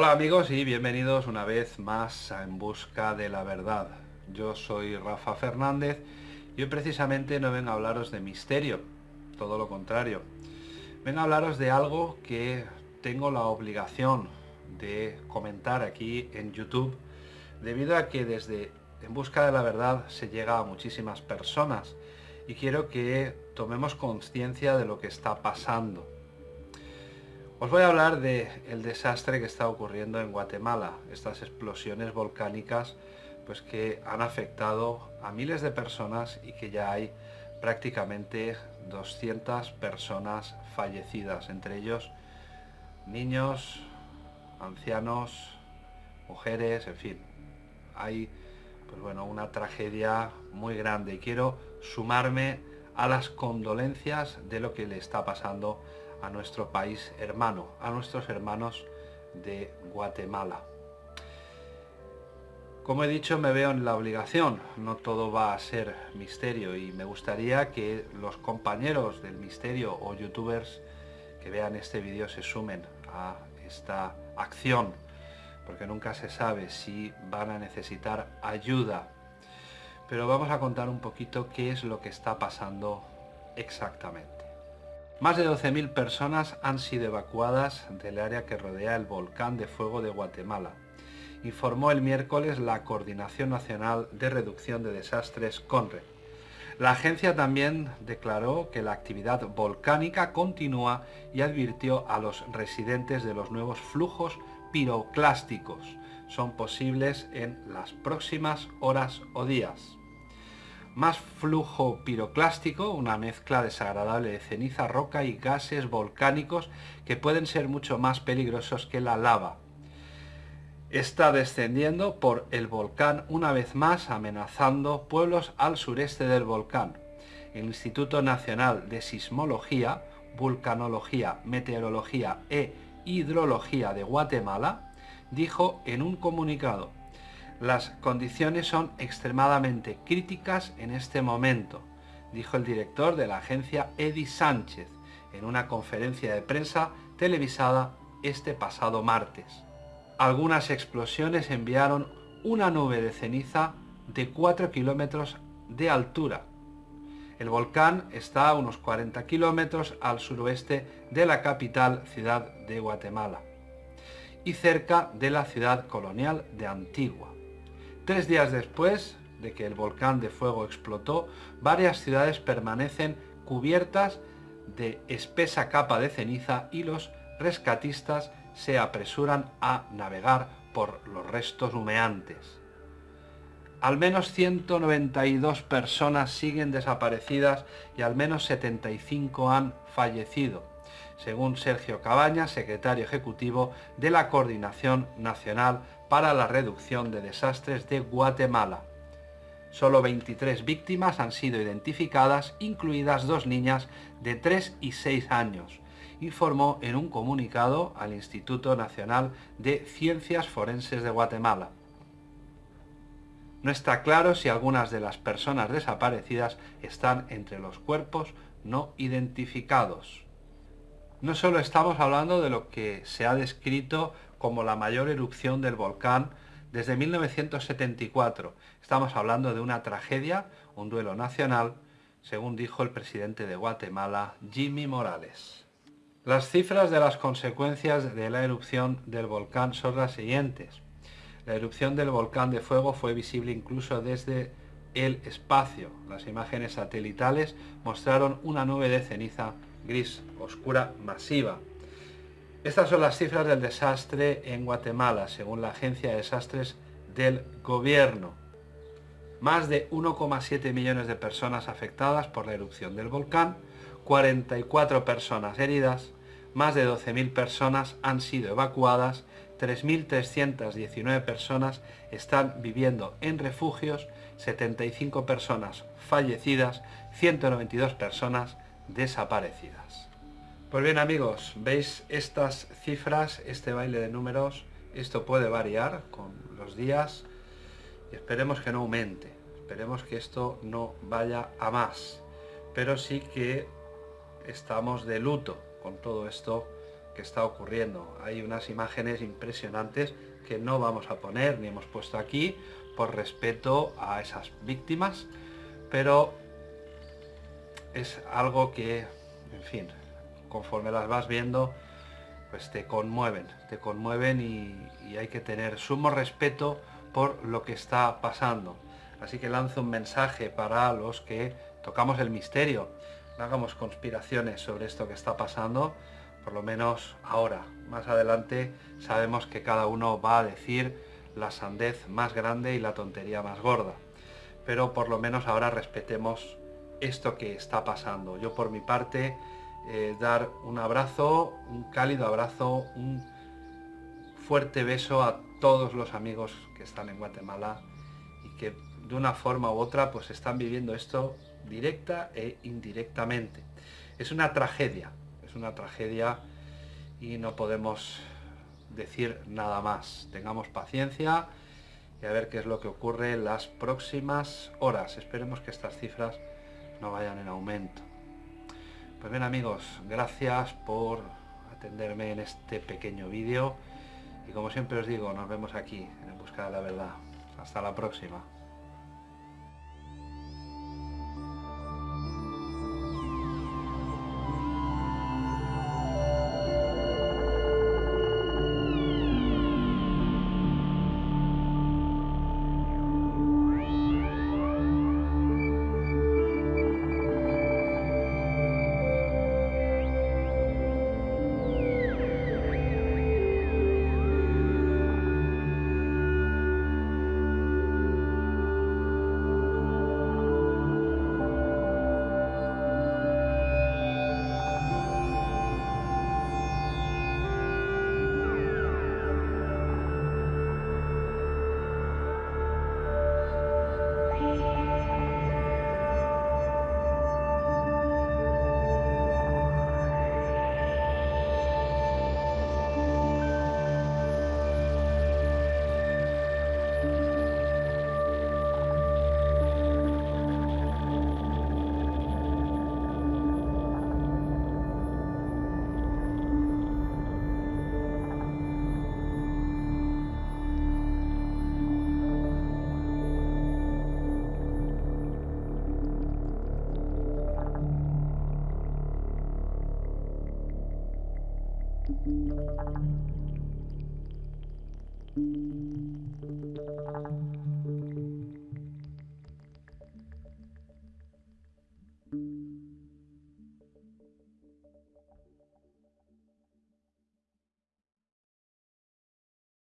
Hola amigos y bienvenidos una vez más a En Busca de la Verdad. Yo soy Rafa Fernández y hoy precisamente no vengo a hablaros de misterio, todo lo contrario. Vengo a hablaros de algo que tengo la obligación de comentar aquí en YouTube debido a que desde En Busca de la Verdad se llega a muchísimas personas y quiero que tomemos conciencia de lo que está pasando. Os voy a hablar del el desastre que está ocurriendo en Guatemala, estas explosiones volcánicas pues que han afectado a miles de personas y que ya hay prácticamente 200 personas fallecidas, entre ellos niños, ancianos, mujeres, en fin. Hay pues bueno, una tragedia muy grande y quiero sumarme a las condolencias de lo que le está pasando a nuestro país hermano, a nuestros hermanos de Guatemala. Como he dicho, me veo en la obligación, no todo va a ser misterio y me gustaría que los compañeros del misterio o youtubers que vean este vídeo se sumen a esta acción, porque nunca se sabe si van a necesitar ayuda. Pero vamos a contar un poquito qué es lo que está pasando exactamente. Más de 12.000 personas han sido evacuadas del área que rodea el volcán de fuego de Guatemala informó el miércoles la Coordinación Nacional de Reducción de Desastres CONRE. La agencia también declaró que la actividad volcánica continúa y advirtió a los residentes de los nuevos flujos piroclásticos. Son posibles en las próximas horas o días. Más flujo piroclástico, una mezcla desagradable de ceniza, roca y gases volcánicos que pueden ser mucho más peligrosos que la lava está descendiendo por el volcán una vez más amenazando pueblos al sureste del volcán. El Instituto Nacional de Sismología, Vulcanología, Meteorología e Hidrología de Guatemala dijo en un comunicado las condiciones son extremadamente críticas en este momento, dijo el director de la agencia Eddie Sánchez en una conferencia de prensa televisada este pasado martes. Algunas explosiones enviaron una nube de ceniza de 4 kilómetros de altura. El volcán está a unos 40 kilómetros al suroeste de la capital ciudad de Guatemala y cerca de la ciudad colonial de Antigua. Tres días después de que el volcán de fuego explotó, varias ciudades permanecen cubiertas de espesa capa de ceniza y los rescatistas se apresuran a navegar por los restos humeantes. Al menos 192 personas siguen desaparecidas y al menos 75 han fallecido, según Sergio Cabañas, secretario ejecutivo de la Coordinación Nacional para la Reducción de Desastres de Guatemala. Solo 23 víctimas han sido identificadas, incluidas dos niñas de 3 y 6 años, informó en un comunicado al Instituto Nacional de Ciencias Forenses de Guatemala. No está claro si algunas de las personas desaparecidas están entre los cuerpos no identificados. No solo estamos hablando de lo que se ha descrito como la mayor erupción del volcán desde 1974. Estamos hablando de una tragedia, un duelo nacional, según dijo el presidente de Guatemala, Jimmy Morales. Las cifras de las consecuencias de la erupción del volcán son las siguientes. La erupción del volcán de fuego fue visible incluso desde el espacio. Las imágenes satelitales mostraron una nube de ceniza gris oscura masiva. Estas son las cifras del desastre en Guatemala, según la Agencia de Desastres del Gobierno. Más de 1,7 millones de personas afectadas por la erupción del volcán, 44 personas heridas, más de 12.000 personas han sido evacuadas, 3.319 personas están viviendo en refugios, 75 personas fallecidas, 192 personas desaparecidas. Pues bien amigos, veis estas cifras, este baile de números, esto puede variar con los días y esperemos que no aumente, esperemos que esto no vaya a más, pero sí que estamos de luto con todo esto que está ocurriendo. Hay unas imágenes impresionantes que no vamos a poner ni hemos puesto aquí por respeto a esas víctimas, pero es algo que, en fin, conforme las vas viendo, pues te conmueven, te conmueven y, hay que tener sumo respeto por lo que está pasando. Así que lanzo un mensaje para los que tocamos el misterio. No hagamos conspiraciones sobre esto que está pasando, por lo menos ahora. Más adelante sabemos que cada uno va a decir la sandez más grande y la tontería más gorda. Pero por lo menos ahora respetemos esto que está pasando. Yo por mi parte eh, dar un abrazo, un cálido abrazo, un fuerte beso a todos los amigos que están en Guatemala y que de una forma u otra pues están viviendo esto directa e indirectamente. Es una tragedia, es una tragedia y no podemos decir nada más. Tengamos paciencia y a ver qué es lo que ocurre en las próximas horas. Esperemos que estas cifras no vayan en aumento. Pues bien amigos, gracias por atenderme en este pequeño vídeo y como siempre os digo, nos vemos aquí en Busca de la Verdad. Hasta la próxima.